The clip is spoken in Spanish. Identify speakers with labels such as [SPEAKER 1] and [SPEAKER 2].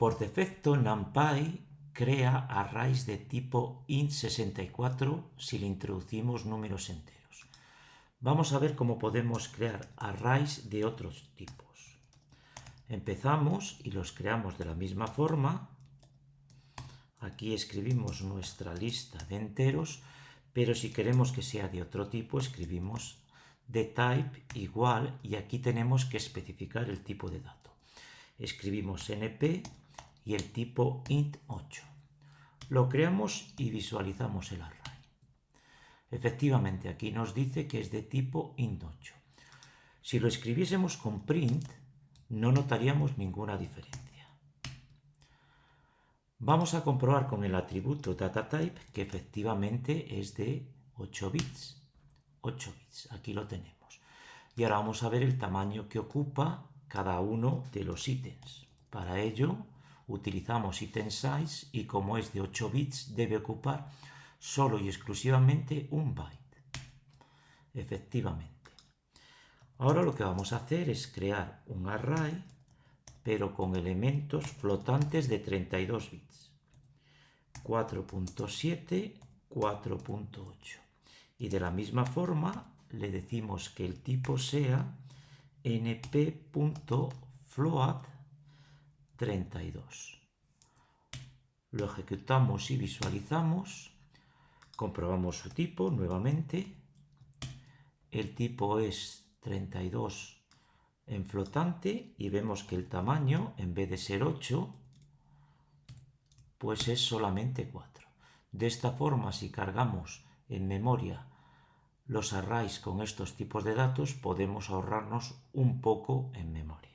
[SPEAKER 1] Por defecto, NumPy crea arrays de tipo int64 si le introducimos números enteros. Vamos a ver cómo podemos crear arrays de otros tipos. Empezamos y los creamos de la misma forma. Aquí escribimos nuestra lista de enteros, pero si queremos que sea de otro tipo, escribimos de type igual y aquí tenemos que especificar el tipo de dato. Escribimos np y el tipo int8. Lo creamos y visualizamos el array. Efectivamente, aquí nos dice que es de tipo int8. Si lo escribiésemos con print, no notaríamos ninguna diferencia. Vamos a comprobar con el atributo dataType que efectivamente es de 8 bits. 8 bits, aquí lo tenemos. Y ahora vamos a ver el tamaño que ocupa cada uno de los ítems. Para ello utilizamos item size y como es de 8 bits debe ocupar solo y exclusivamente un byte. Efectivamente. Ahora lo que vamos a hacer es crear un array pero con elementos flotantes de 32 bits. 4.7, 4.8. Y de la misma forma le decimos que el tipo sea np.float 32. Lo ejecutamos y visualizamos. Comprobamos su tipo nuevamente. El tipo es 32 en flotante y vemos que el tamaño, en vez de ser 8, pues es solamente 4. De esta forma, si cargamos en memoria los arrays con estos tipos de datos, podemos ahorrarnos un poco en memoria.